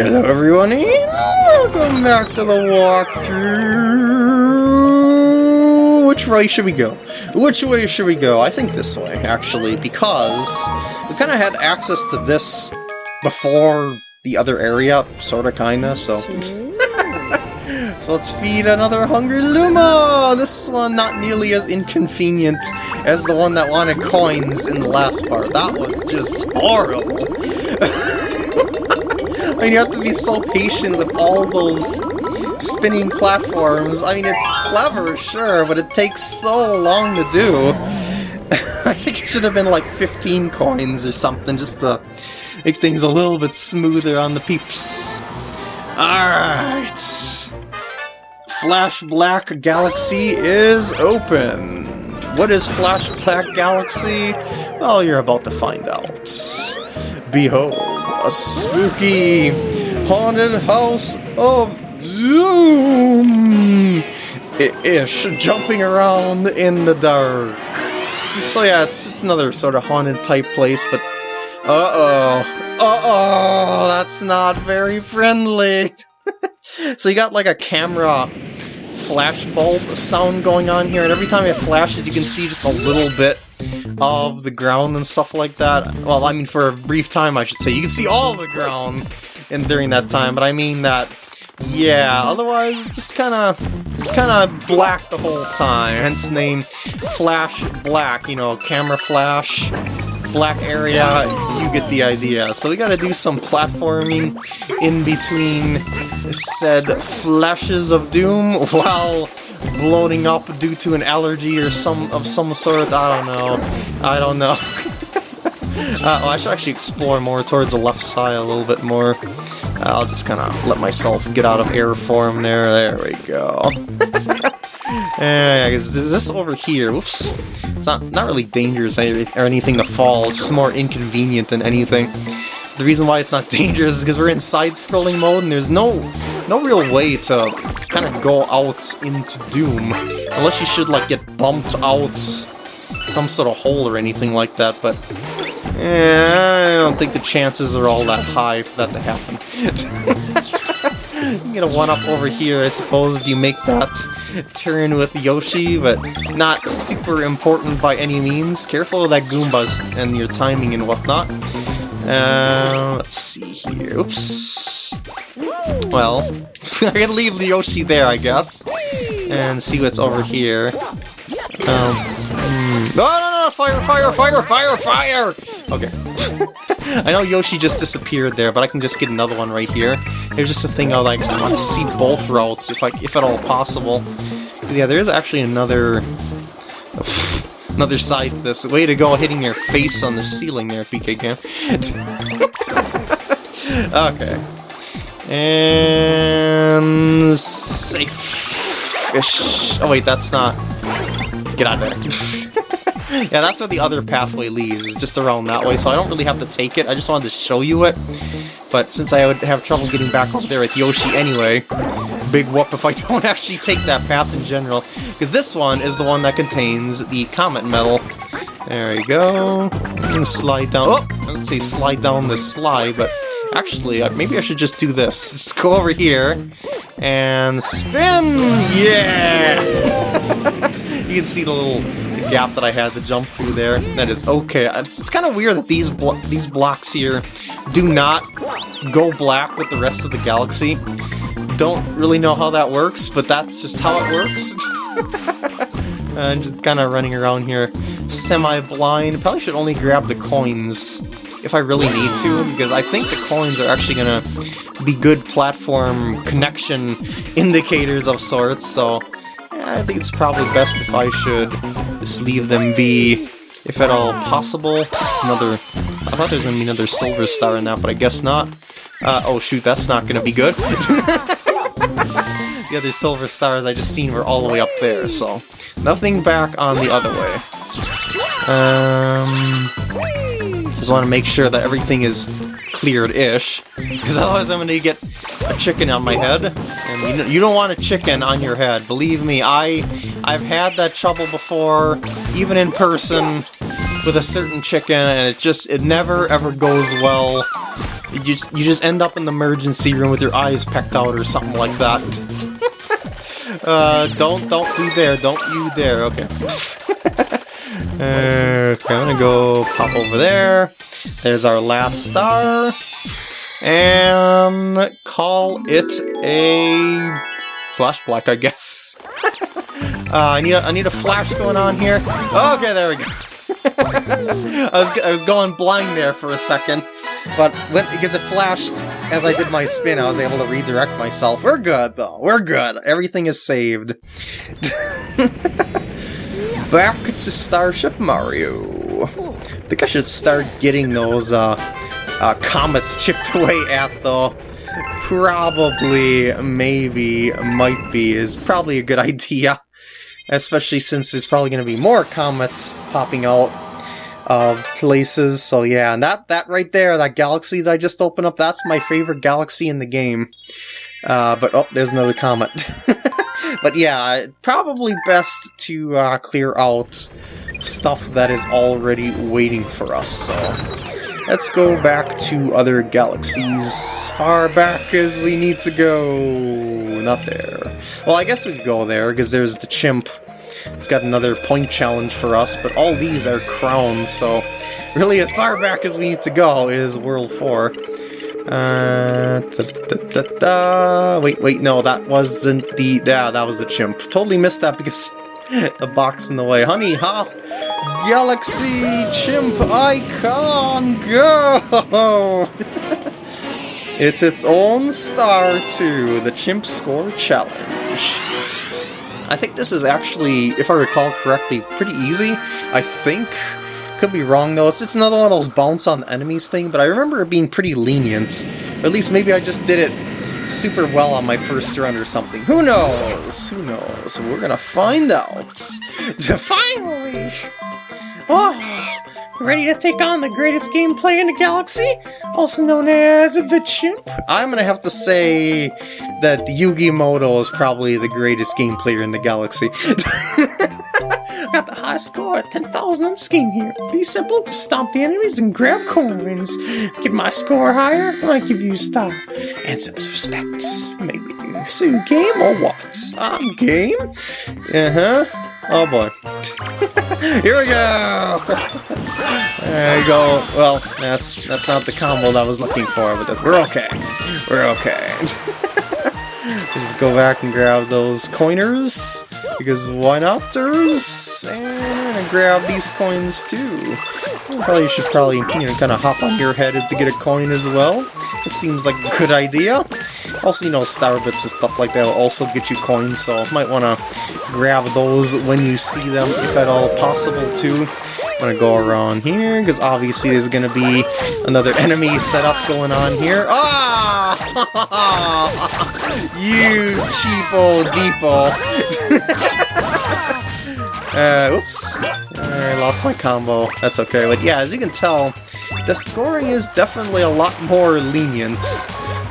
Hello everyone welcome back to the walkthrough! Which way should we go? Which way should we go? I think this way, actually, because we kind of had access to this before the other area, sorta kinda, so... so let's feed another hungry Luma! This one not nearly as inconvenient as the one that wanted coins in the last part. That was just horrible! I mean, you have to be so patient with all those spinning platforms. I mean, it's clever, sure, but it takes so long to do. I think it should have been like 15 coins or something, just to make things a little bit smoother on the peeps. Alright. Flash Black Galaxy is open. What is Flash Black Galaxy? Well, you're about to find out. Behold, a spooky haunted house of Zoom! Ish, jumping around in the dark. So yeah, it's, it's another sort of haunted type place, but uh-oh, uh-oh, that's not very friendly. so you got like a camera flash bulb sound going on here, and every time it flashes you can see just a little bit of the ground and stuff like that. Well, I mean, for a brief time, I should say. You can see all the ground and during that time, but I mean that, yeah, otherwise it's just kind of, just kind of black the whole time, hence the name Flash Black, you know, camera flash, black area, you get the idea. So we gotta do some platforming in between said flashes of doom while bloating up due to an allergy or some of some sort. I don't know. I don't know. uh, well, I should actually explore more towards the left side a little bit more. I'll just kind of let myself get out of air form there. There we go. yeah, is this over here? Whoops. It's not not really dangerous or anything to fall. It's just more inconvenient than anything. The reason why it's not dangerous is because we're in side-scrolling mode and there's no no real way to kind of go out into Doom. Unless you should, like, get bumped out some sort of hole or anything like that, but... Eh, I don't think the chances are all that high for that to happen. you get a one-up over here, I suppose, if you make that turn with Yoshi, but not super important by any means. Careful of that Goombas and your timing and whatnot. Uh, let's see here. Oops. Well, I can leave Yoshi there, I guess, and see what's over here. Um, mm, no, no, no, fire, fire, fire, fire, fire! Okay. I know Yoshi just disappeared there, but I can just get another one right here. There's just a thing I like, I want to see both routes, if I, if at all possible. Yeah, there is actually another... Another side to this. Way to go hitting your face on the ceiling there, PK Cam. okay. And... Safe-ish. Oh wait, that's not... Get out of there. yeah, that's where the other pathway leads, is just around that way, so I don't really have to take it, I just wanted to show you it. But since I would have trouble getting back over there with Yoshi anyway, big whoop if I don't actually take that path in general. Because this one is the one that contains the Comet Medal. There we go. And slide down. Oh! Let's say slide down the slide, but actually, maybe I should just do this. Just go over here and spin! Yeah! you can see the little the gap that I had to jump through there. That is okay. It's, it's kind of weird that these blo these blocks here do not go black with the rest of the galaxy. Don't really know how that works, but that's just how it works. I'm just kind of running around here semi-blind. Probably should only grab the coins if I really need to, because I think the coins are actually to be good platform connection indicators of sorts, so yeah, I think it's probably best if I should just leave them be, if at all possible. Another... I thought there was to be another silver star in that, but I guess not. Uh, oh shoot, that's not to be good. the other silver stars I just seen were all the way up there, so nothing back on the other way. Um, just want to make sure that everything is cleared-ish, because otherwise I'm going to get a chicken on my head, and you, you don't want a chicken on your head. Believe me, I, I've had that trouble before, even in person, with a certain chicken, and it just, it never ever goes well You just you just end up in the emergency room with your eyes pecked out or something like that. uh, don't don't do there. Don't you dare. Okay. Okay, I'm gonna go pop over there. There's our last star. And call it a flash black, I guess. uh, I need a, I need a flash going on here. Okay, there we go. I was I was going blind there for a second, but when, because it flashed as I did my spin, I was able to redirect myself. We're good though. We're good. Everything is saved. Back to Starship Mario. I think I should start getting those uh, uh, comets chipped away at though. Probably, maybe, might be, is probably a good idea. Especially since there's probably going to be more comets popping out of places. So yeah, and that, that right there, that galaxy that I just opened up, that's my favorite galaxy in the game. Uh, but, oh, there's another comet. but yeah, probably best to uh, clear out stuff that is already waiting for us, so... Let's go back to other galaxies, far back as we need to go. Not there. Well, I guess we could go there, because there's the chimp. He's got another point challenge for us, but all these are crowns, so really as far back as we need to go is World 4. Uh, da, da, da, wait, wait, no, that wasn't the, yeah, that was the chimp. Totally missed that because the box in the way. Honey, huh? Galaxy Chimp Icon, go! it's its own star too, the Chimp Score Challenge. I think this is actually, if I recall correctly, pretty easy. I think. Could be wrong though. It's, it's another one of those bounce on enemies thing, but I remember it being pretty lenient. Or at least maybe I just did it super well on my first run or something. Who knows? Who knows? We're gonna find out. Finally! Oh, ready to take on the greatest gameplay in the galaxy? Also known as the Chimp? I'm gonna have to say that Yugi Muto is probably the greatest game player in the galaxy. Score at 10,000 on the game here. Be simple, stomp the enemies and grab coins. Get my score higher, I give you a star. And some respects, maybe. So you game or what? I'm game? Uh-huh. Oh boy. Here we go! there you go. Well, that's that's not the combo that I was looking for, but we're okay. We're okay. Just go back and grab those coiners, because why not? And grab these coins too. Probably should probably, you know, kind of hop on your head to get a coin as well. It seems like a good idea. Also, you know, star bits and stuff like that will also get you coins, so might want to grab those when you see them, if at all possible, too. I'm gonna go around here, because obviously there's gonna be another enemy setup going on here. Ah! you cheapo deepo! uh, oops. I lost my combo. That's okay, but yeah, as you can tell, the scoring is definitely a lot more lenient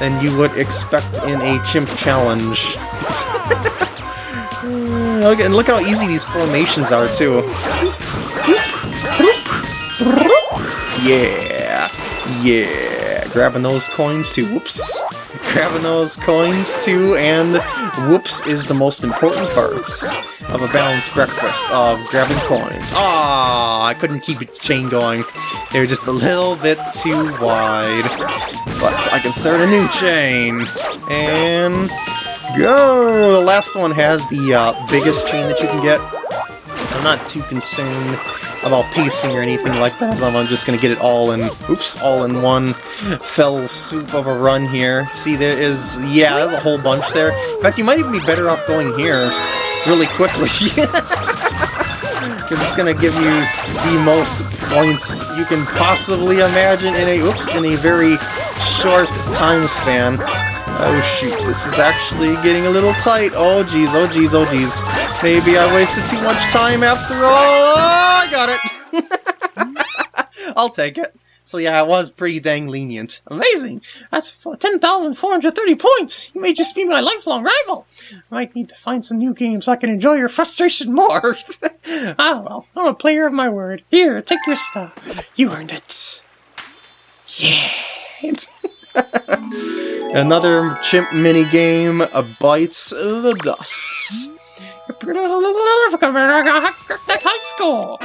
than you would expect in a chimp challenge. and look how easy these formations are, too. Yeah, yeah, grabbing those coins too, whoops. Grabbing those coins too, and whoops is the most important parts of a balanced breakfast of grabbing coins. Ah, I couldn't keep the chain going. They were just a little bit too wide. But I can start a new chain. And go! The last one has the uh, biggest chain that you can get. I'm not too concerned about pacing or anything like that, I'm just gonna get it all in, oops, all in one fell swoop of a run here. See, there is, yeah, there's a whole bunch there. In fact, you might even be better off going here really quickly. Because it's gonna give you the most points you can possibly imagine in a, oops, in a very short time span. Oh shoot, this is actually getting a little tight. Oh geez, oh geez, oh geez. Maybe I wasted too much time after all. Oh, I got it! I'll take it. So yeah, I was pretty dang lenient. Amazing! That's 10,430 points! You may just be my lifelong rival! I might need to find some new games so I can enjoy your frustration more! ah well, I'm a player of my word. Here, take your stuff. You earned it. Yeah! Another chimp mini game bites the dusts. High school.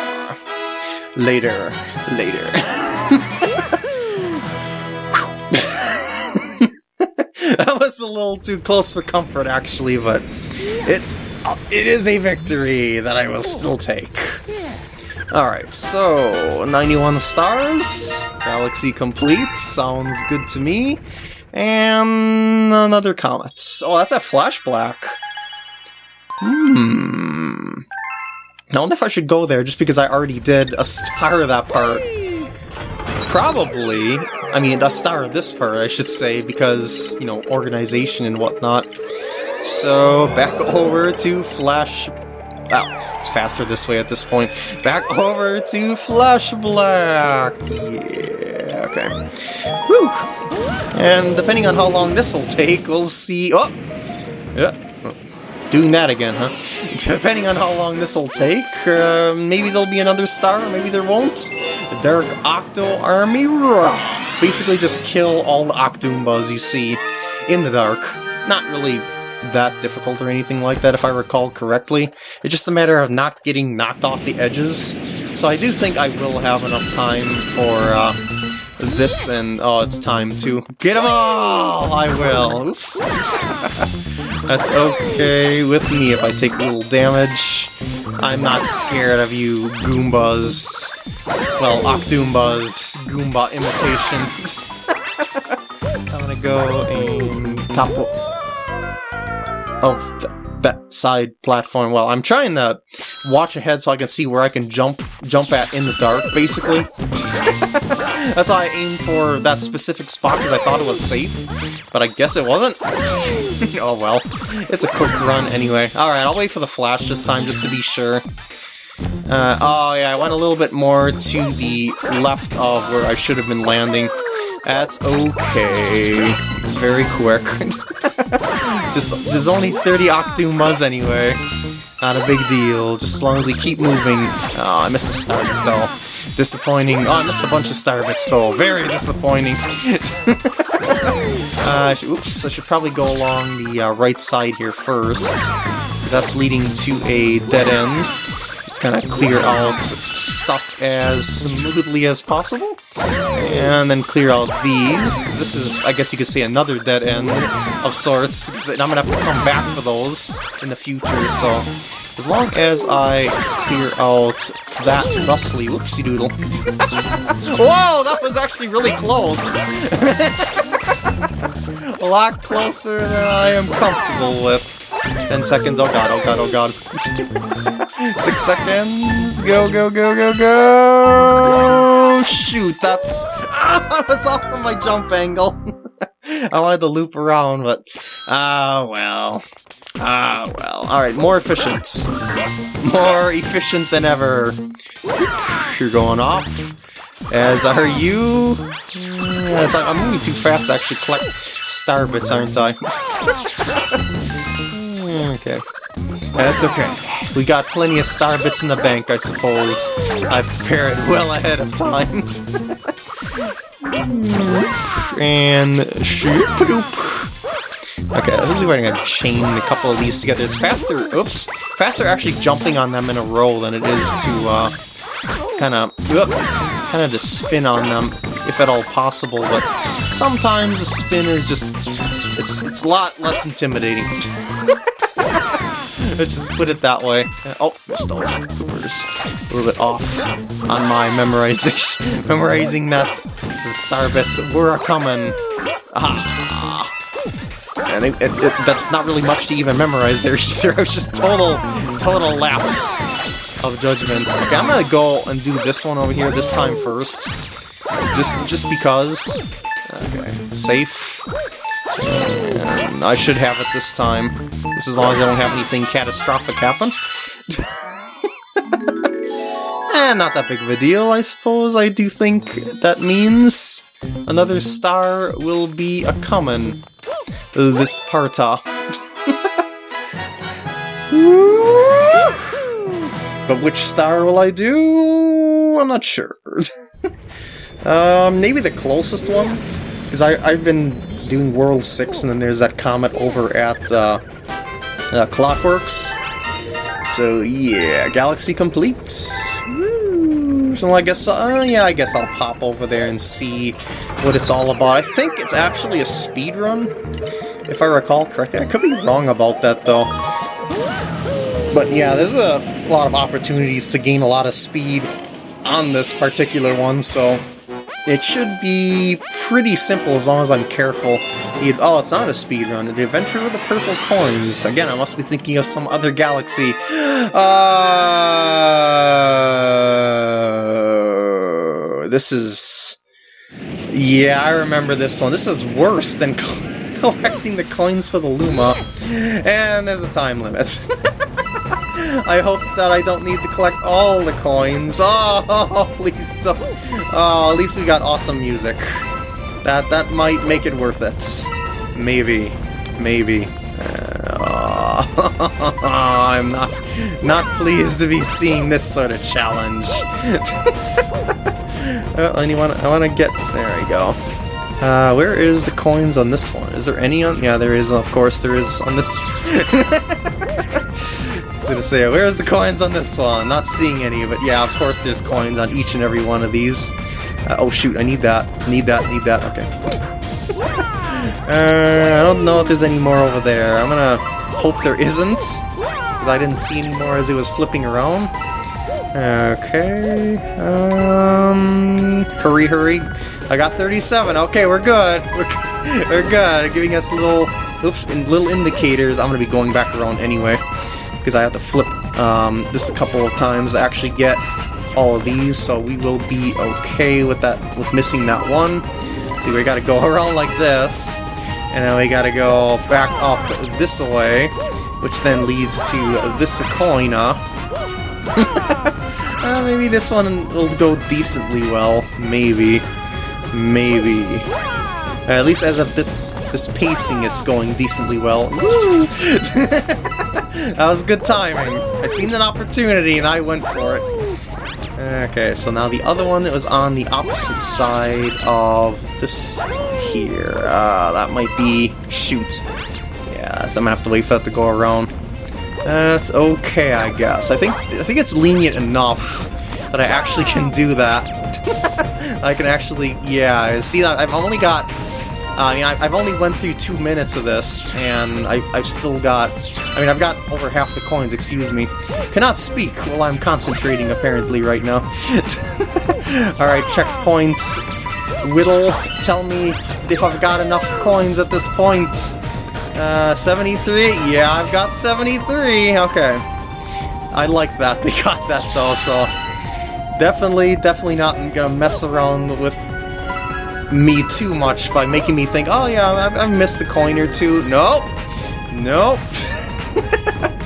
Later, later. that was a little too close for comfort, actually, but it uh, it is a victory that I will still take. Alright, so 91 stars, galaxy complete, sounds good to me. And another comet. Oh, that's a flashback. Hmm. I wonder if I should go there just because I already did a star of that part. Probably. I mean, a star of this part, I should say, because, you know, organization and whatnot. So, back over to Flash... Oh, it's faster this way at this point. Back over to Flash Black! Yeah, okay. Whew! And depending on how long this'll take, we'll see... Oh! Yeah, doing that again, huh? Depending on how long this'll take, uh, maybe there'll be another star, maybe there won't. The Dark Octo Army Raw! Basically just kill all the Octoombas you see in the dark. Not really that difficult or anything like that, if I recall correctly. It's just a matter of not getting knocked off the edges. So I do think I will have enough time for uh, this, and oh, it's time to get them all! I will. Oops. That's okay with me if I take a little damage. I'm not scared of you Goombas. Well, Octoombas, Goomba imitation. I'm gonna go and top of th that side platform. Well, I'm trying to watch ahead so I can see where I can jump jump at in the dark, basically. That's why I aimed for that specific spot, because I thought it was safe, but I guess it wasn't. oh well, it's a quick run anyway. Alright, I'll wait for the flash this time, just to be sure. Uh, oh yeah, I went a little bit more to the left of where I should have been landing. That's okay. It's very quick. Just, there's only 30 Octoombas anyway. Not a big deal, just as long as we keep moving. Oh, I missed a start though. Disappointing. Oh, I missed a bunch of star bits though. Very disappointing. uh, oops, I should probably go along the uh, right side here first. That's leading to a dead end. Just kind of clear out stuff as smoothly as possible. And then clear out these. This is, I guess you could say, another dead end of sorts. I'm gonna have to come back for those in the future, so... As long as I clear out that thusly, whoopsie doodle. Whoa, that was actually really close! A lot closer than I am comfortable with. 10 seconds, oh god, oh god, oh god. Six seconds, go, go, go, go, go! Shoot, that's... Ah, I was off of my jump angle. I wanted to loop around, but... Ah, well. Ah, well. Alright, more efficient. More efficient than ever. You're going off. As are you. Yeah, like I'm moving too fast to actually collect star bits, aren't I? Okay. That's okay. We got plenty of star bits in the bank, I suppose. I've prepared well ahead of time. and shoop Okay, let's see if I can chain a couple of these together. It's faster, oops, faster actually jumping on them in a row than it is to, uh, kind of, kind of to spin on them, if at all possible, but sometimes a spin is just, it's, it's a lot less intimidating. Let's just put it that way. Oh, missed. We're just a little bit off on my memorization. memorizing that the star bits were coming. Ah. And it, it, it, that's not really much to even memorize there either. It was just total, total lapse of judgment. Okay, I'm gonna go and do this one over here this time first. Just, just because. Okay, safe. And I should have it this time. Just as long as I don't have anything catastrophic happen. and eh, not that big of a deal, I suppose. I do think that means another star will be a common this parta. but which star will I do? I'm not sure. um, maybe the closest one? Because I've been doing World 6, and then there's that comet over at uh, uh, Clockworks. So yeah, Galaxy complete. So I guess, uh, yeah, I guess I'll pop over there and see what it's all about. I think it's actually a speed run, if I recall correctly. I could be wrong about that though. But yeah, there's a lot of opportunities to gain a lot of speed on this particular one, so it should be pretty simple as long as I'm careful. Oh, it's not a speed run. The Adventure with the Purple Coins. Again, I must be thinking of some other galaxy. Uh, this is... Yeah, I remember this one. This is worse than collecting the coins for the Luma. And there's a time limit. I hope that I don't need to collect all the coins. Oh, please don't. Oh, at least we got awesome music. That that might make it worth it. Maybe. Maybe. Uh, I'm not not pleased to be seeing this sort of challenge. well, anyone? I want to get. There we go. Uh, where is the coins on this one? Is there any on? Yeah, there is. Of course, there is on this. Gonna say, where's the coins on this one? Not seeing any, but yeah, of course there's coins on each and every one of these. Uh, oh shoot, I need that, need that, need that, okay. uh, I don't know if there's any more over there. I'm gonna hope there isn't, because I didn't see any more as it was flipping around. Okay, um, hurry, hurry. I got 37, okay, we're good. We're, we're good, giving us little, oops, little indicators. I'm gonna be going back around anyway because I have to flip um, this a couple of times to actually get all of these, so we will be okay with that, with missing that one. See, we gotta go around like this, and then we gotta go back up this way, which then leads to this Acoina. uh, maybe this one will go decently well. Maybe. Maybe. At least as of this this pacing, it's going decently well. That was good timing. I seen an opportunity and I went for it. Okay, so now the other one was on the opposite side of this here. Uh, that might be... shoot. Yeah, so I'm gonna have to wait for that to go around. That's okay, I guess. I think I think it's lenient enough that I actually can do that. I can actually, yeah, see, that? I've only got I mean, I've only went through two minutes of this, and I, I've still got... I mean, I've got over half the coins, excuse me. Cannot speak while I'm concentrating, apparently, right now. Alright, checkpoint. Whittle, tell me if I've got enough coins at this point. Uh, 73? Yeah, I've got 73. Okay. I like that. They got that, though, so... Definitely, definitely not gonna mess around with me too much by making me think, oh yeah, I've, I've missed a coin or two. Nope. Nope.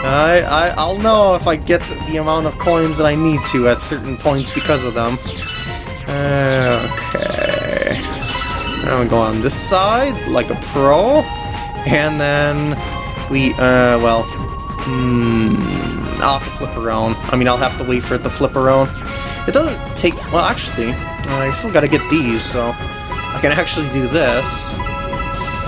I, I, I'll know if I get the amount of coins that I need to at certain points because of them. Uh, okay. gonna go on this side, like a pro. And then we, uh, well, hmm, I'll have to flip around. I mean, I'll have to wait for it to flip around. It doesn't take, well, actually, I still gotta get these, so I can actually do this,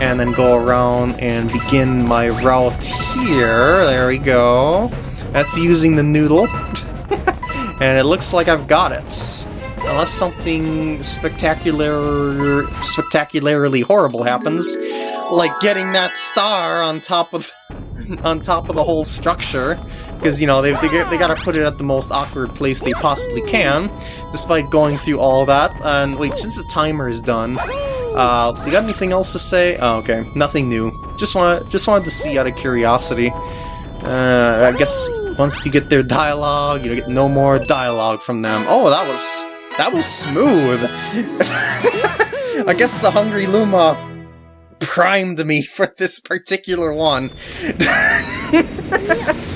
and then go around and begin my route here. There we go. That's using the noodle. and it looks like I've got it. Unless something spectacular, spectacularly horrible happens, like getting that star on top of on top of the whole structure because you know they they, they got to put it at the most awkward place they possibly can, despite going through all that. And wait, since the timer is done, uh, you got anything else to say? Oh, okay, nothing new. Just want just wanted to see out of curiosity. Uh, I guess once you get their dialogue, you get no more dialogue from them. Oh, that was that was smooth. I guess the Hungry Luma primed me for this particular one.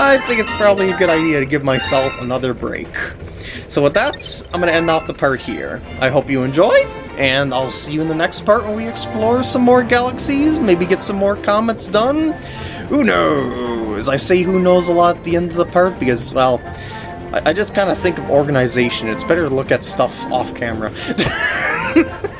I think it's probably a good idea to give myself another break. So with that, I'm going to end off the part here. I hope you enjoyed, and I'll see you in the next part when we explore some more galaxies, maybe get some more comets done. Who knows? As I say who knows a lot at the end of the part because, well, I, I just kind of think of organization. It's better to look at stuff off camera.